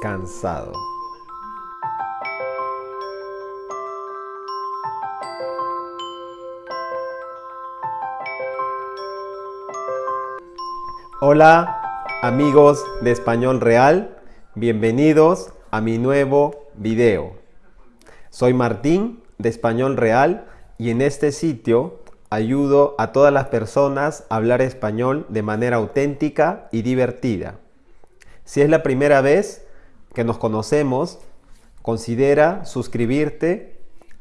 cansado. Hola amigos de Español Real, bienvenidos a mi nuevo video. Soy Martín de Español Real y en este sitio ayudo a todas las personas a hablar español de manera auténtica y divertida. Si es la primera vez que nos conocemos, considera suscribirte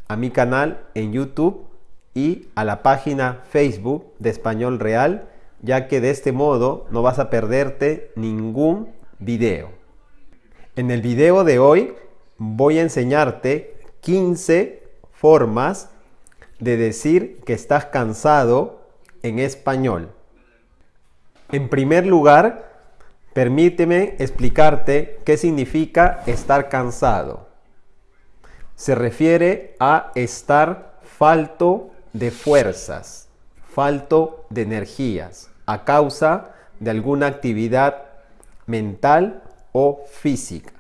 a mi canal en YouTube y a la página Facebook de Español Real ya que de este modo no vas a perderte ningún video. En el video de hoy voy a enseñarte 15 formas de decir que estás cansado en español. En primer lugar, permíteme explicarte qué significa estar cansado. Se refiere a estar falto de fuerzas falto de energías a causa de alguna actividad mental o física.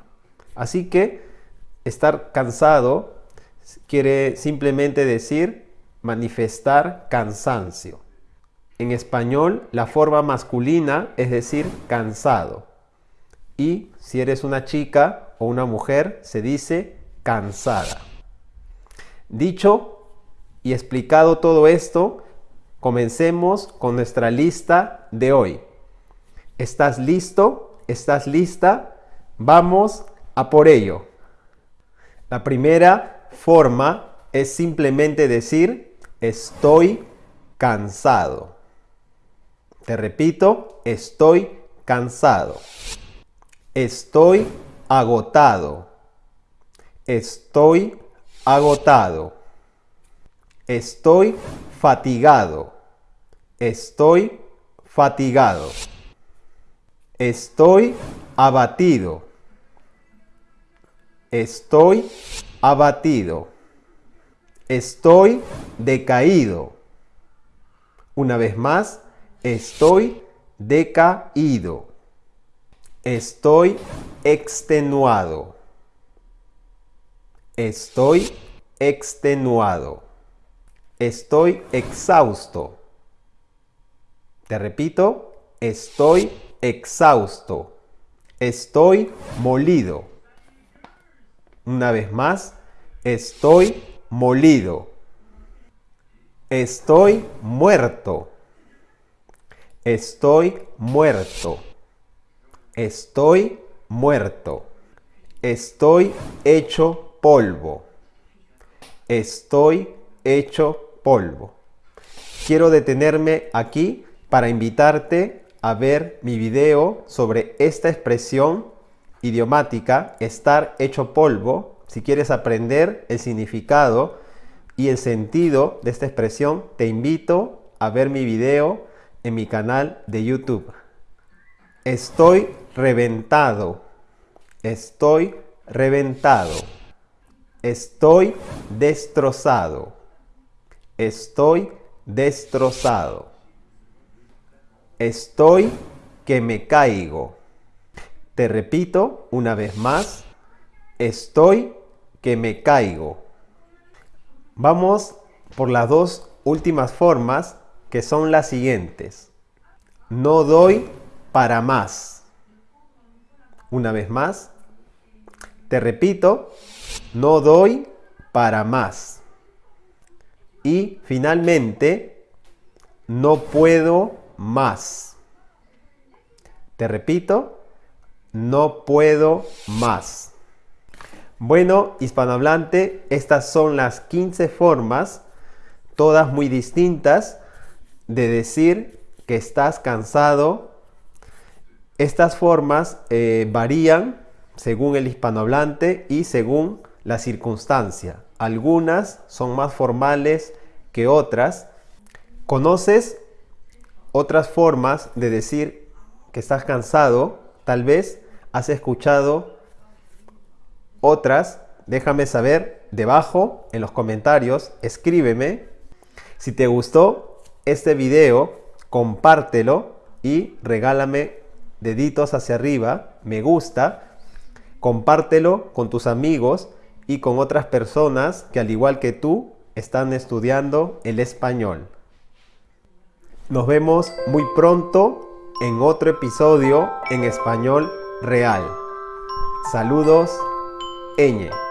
Así que estar cansado quiere simplemente decir manifestar cansancio. En español, la forma masculina es decir cansado. Y si eres una chica o una mujer, se dice cansada. Dicho y explicado todo esto, Comencemos con nuestra lista de hoy. ¿Estás listo? ¿Estás lista? Vamos a por ello. La primera forma es simplemente decir estoy cansado. Te repito, estoy cansado. Estoy agotado. Estoy agotado. Estoy fatigado. Estoy fatigado. Estoy abatido. Estoy abatido. Estoy decaído. Una vez más, estoy decaído. Estoy extenuado. Estoy extenuado. Estoy exhausto. Te repito, estoy exhausto. Estoy molido. Una vez más, estoy molido. Estoy muerto. Estoy muerto. Estoy muerto. Estoy hecho polvo. Estoy hecho polvo. Quiero detenerme aquí para invitarte a ver mi video sobre esta expresión idiomática, estar hecho polvo. Si quieres aprender el significado y el sentido de esta expresión, te invito a ver mi video en mi canal de YouTube. Estoy reventado. Estoy reventado. Estoy destrozado. Estoy destrozado. Estoy que me caigo. Te repito una vez más. Estoy que me caigo. Vamos por las dos últimas formas que son las siguientes. No doy para más. Una vez más. Te repito. No doy para más. Y finalmente, no puedo más. Te repito, no puedo más. Bueno, hispanohablante, estas son las 15 formas, todas muy distintas, de decir que estás cansado. Estas formas eh, varían según el hispanohablante y según la circunstancia. Algunas son más formales que otras. ¿Conoces otras formas de decir que estás cansado? Tal vez has escuchado otras. Déjame saber debajo en los comentarios. Escríbeme. Si te gustó este video, compártelo y regálame deditos hacia arriba, me gusta Compártelo con tus amigos y con otras personas que al igual que tú están estudiando el español. Nos vemos muy pronto en otro episodio en español real. Saludos, Eñe.